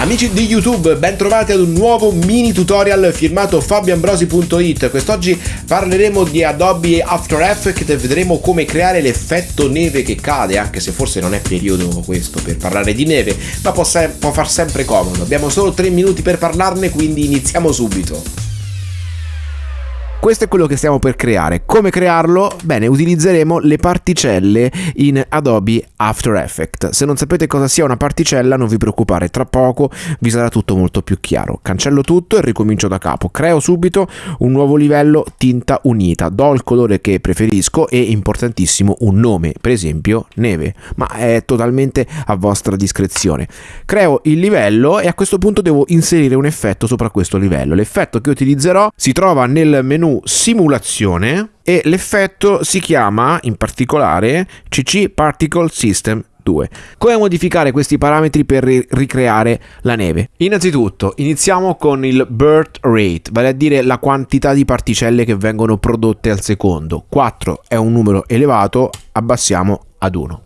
Amici di YouTube, ben trovati ad un nuovo mini tutorial firmato fabioambrosi.it. Quest'oggi parleremo di Adobe After Effects e vedremo come creare l'effetto neve che cade, anche se forse non è periodo questo per parlare di neve, ma può, se- può far sempre comodo. Abbiamo solo 3 minuti per parlarne, quindi iniziamo subito. Questo è quello che stiamo per creare. Come crearlo? Bene, utilizzeremo le particelle in Adobe After Effects. Se non sapete cosa sia una particella, non vi preoccupare, tra poco vi sarà tutto molto più chiaro. Cancello tutto e ricomincio da capo. Creo subito un nuovo livello tinta unita. Do il colore che preferisco e importantissimo un nome, per esempio neve, ma è totalmente a vostra discrezione. Creo il livello e a questo punto devo inserire un effetto sopra questo livello. L'effetto che utilizzerò si trova nel menu simulazione e l'effetto si chiama in particolare CC Particle System 2. Come modificare questi parametri per ricreare la neve? Innanzitutto iniziamo con il birth rate, vale a dire la quantità di particelle che vengono prodotte al secondo. 4 è un numero elevato, abbassiamo ad 1.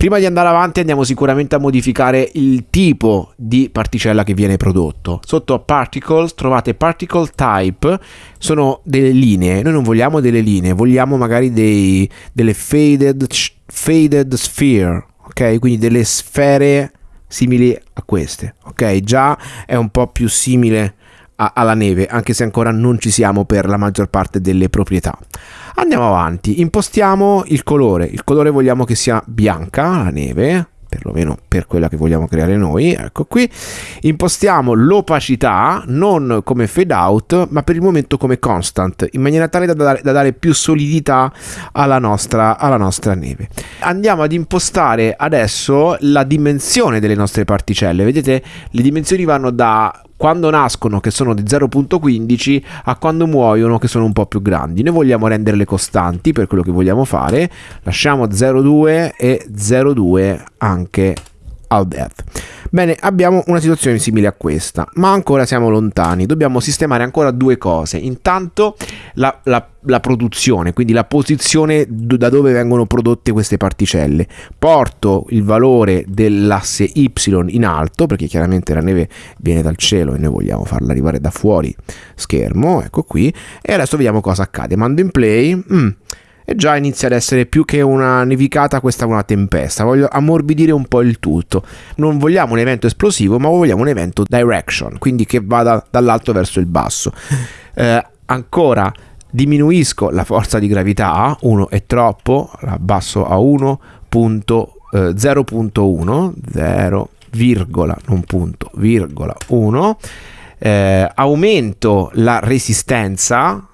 Prima di andare avanti andiamo sicuramente a modificare il tipo di particella che viene prodotto. Sotto Particles trovate Particle Type, sono delle linee, noi non vogliamo delle linee, vogliamo magari dei, delle faded, faded sphere, ok? Quindi delle sfere simili a queste, ok? Già è un po' più simile a, alla neve, anche se ancora non ci siamo per la maggior parte delle proprietà. Andiamo avanti, impostiamo il colore. Il colore vogliamo che sia bianca, la neve, perlomeno per quella che vogliamo creare noi, ecco qui, impostiamo l'opacità non come fade out ma per il momento come constant in maniera tale da dare, da dare più solidità alla nostra, alla nostra neve. Andiamo ad impostare adesso la dimensione delle nostre particelle, vedete le dimensioni vanno da quando nascono che sono di 0.15 a quando muoiono che sono un po' più grandi. Noi vogliamo renderle costanti per quello che vogliamo fare, lasciamo 0,2 e 0,2 anche al death. Bene, abbiamo una situazione simile a questa, ma ancora siamo lontani. Dobbiamo sistemare ancora due cose. Intanto la, la, la produzione, quindi la posizione da dove vengono prodotte queste particelle. Porto il valore dell'asse Y in alto, perché chiaramente la neve viene dal cielo e noi vogliamo farla arrivare da fuori schermo. Ecco qui. E adesso vediamo cosa accade. Mando in play. Mm e già inizia ad essere più che una nevicata, questa una tempesta. Voglio ammorbidire un po' il tutto. Non vogliamo un evento esplosivo, ma vogliamo un evento direction, quindi che vada dall'alto verso il basso. Eh, ancora diminuisco la forza di gravità, 1 è troppo, la abbasso a 1.0.1, 0, virgola, non punto, virgola 1. Eh, aumento la resistenza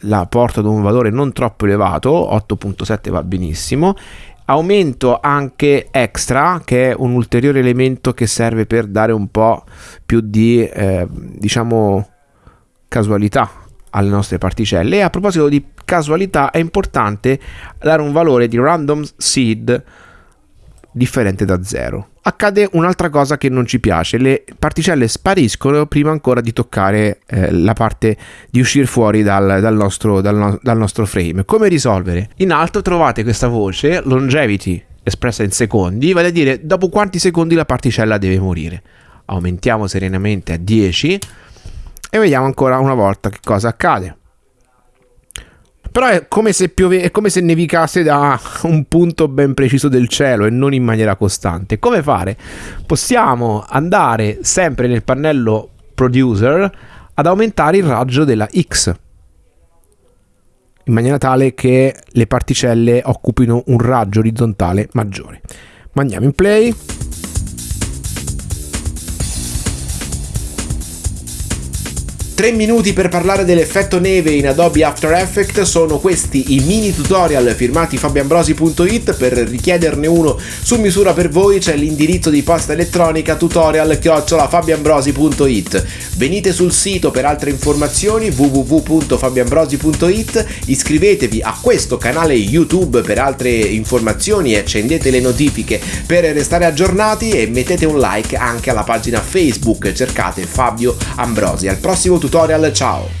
la porto ad un valore non troppo elevato, 8.7 va benissimo. Aumento anche extra, che è un ulteriore elemento che serve per dare un po' più di, eh, diciamo, casualità alle nostre particelle. E a proposito di casualità, è importante dare un valore di random seed differente da 0. Accade un'altra cosa che non ci piace, le particelle spariscono prima ancora di toccare eh, la parte di uscire fuori dal, dal, nostro, dal, no, dal nostro frame. Come risolvere? In alto trovate questa voce, longevity, espressa in secondi, vale a dire dopo quanti secondi la particella deve morire. Aumentiamo serenamente a 10 e vediamo ancora una volta che cosa accade. Però è come se piove, è come se nevicasse da un punto ben preciso del cielo e non in maniera costante. Come fare? Possiamo andare sempre nel pannello producer ad aumentare il raggio della X in maniera tale che le particelle occupino un raggio orizzontale maggiore. Mandiamo in play. 3 minuti per parlare dell'effetto neve in Adobe After Effects. Sono questi i mini tutorial firmati fabioambrosi.it per richiederne uno su misura per voi. C'è l'indirizzo di posta elettronica tutorial chiocciolafabioambrosi.it venite sul sito per altre informazioni www.fabioambrosi.it iscrivetevi a questo canale YouTube per altre informazioni e accendete le notifiche per restare aggiornati e mettete un like anche alla pagina Facebook. Cercate Fabio Ambrosi. Al prossimo tutorial tutorial, ciao!